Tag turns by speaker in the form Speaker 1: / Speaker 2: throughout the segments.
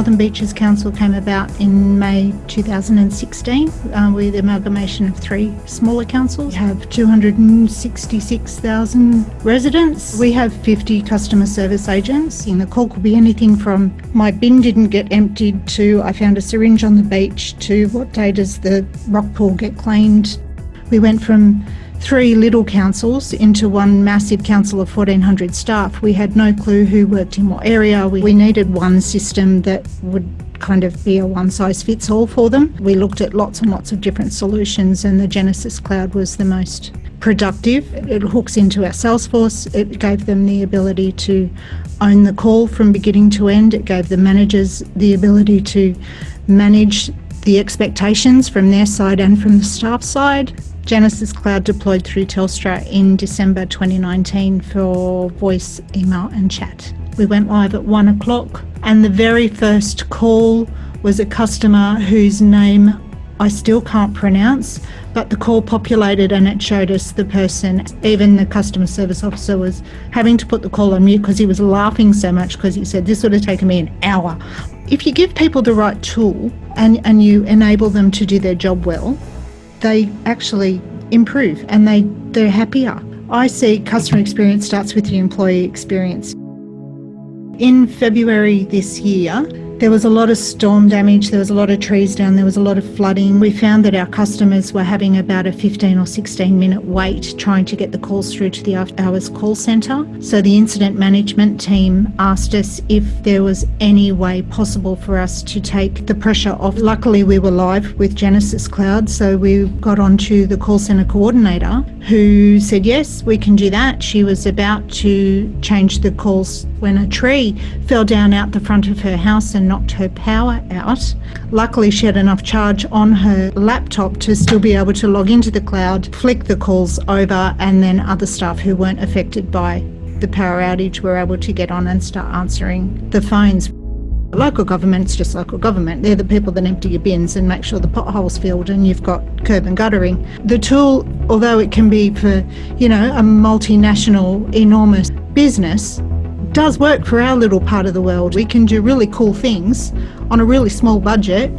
Speaker 1: Northern Beaches Council came about in May 2016 uh, with amalgamation of three smaller councils. We have 266,000 residents. We have 50 customer service agents. And the call could be anything from my bin didn't get emptied to I found a syringe on the beach to what day does the rock pool get cleaned. We went from three little councils into one massive council of 1400 staff. We had no clue who worked in what area. We, we needed one system that would kind of be a one size fits all for them. We looked at lots and lots of different solutions and the Genesys Cloud was the most productive. It hooks into our Salesforce. It gave them the ability to own the call from beginning to end. It gave the managers the ability to manage the expectations from their side and from the staff side. Genesys Cloud deployed through Telstra in December 2019 for voice, email and chat. We went live at one o'clock and the very first call was a customer whose name I still can't pronounce, but the call populated and it showed us the person. Even the customer service officer was having to put the call on mute because he was laughing so much because he said, This would have taken me an hour. If you give people the right tool and, and you enable them to do their job well, they actually improve and they, they're happier. I see customer experience starts with the employee experience. In February this year, there was a lot of storm damage, there was a lot of trees down, there was a lot of flooding. We found that our customers were having about a 15 or 16 minute wait trying to get the calls through to the after hours call centre. So the incident management team asked us if there was any way possible for us to take the pressure off. Luckily, we were live with Genesys Cloud, so we got onto the call centre coordinator who said, Yes, we can do that. She was about to change the calls when a tree fell down out the front of her house and knocked her power out. Luckily, she had enough charge on her laptop to still be able to log into the cloud, flick the calls over, and then other staff who weren't affected by the power outage were able to get on and start answering the phones. Local government's just local government. They're the people that empty your bins and make sure the potholes filled and you've got curb and guttering. The tool, although it can be for, you know, a multinational, enormous business, does work for our little part of the world. We can do really cool things on a really small budget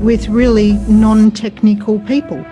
Speaker 1: with really non-technical people.